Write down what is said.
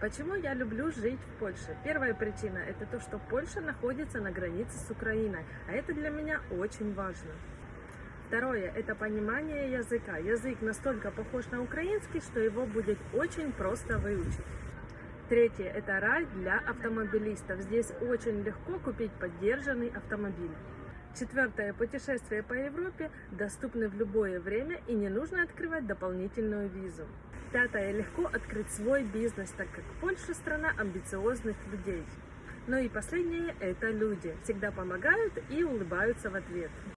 Почему я люблю жить в Польше? Первая причина – это то, что Польша находится на границе с Украиной, а это для меня очень важно. Второе – это понимание языка. Язык настолько похож на украинский, что его будет очень просто выучить. Третье – это рай для автомобилистов. Здесь очень легко купить поддержанный автомобиль. Четвертое. Путешествия по Европе доступны в любое время и не нужно открывать дополнительную визу. Пятое. Легко открыть свой бизнес, так как Польша страна амбициозных людей. Ну и последнее – это люди. Всегда помогают и улыбаются в ответ.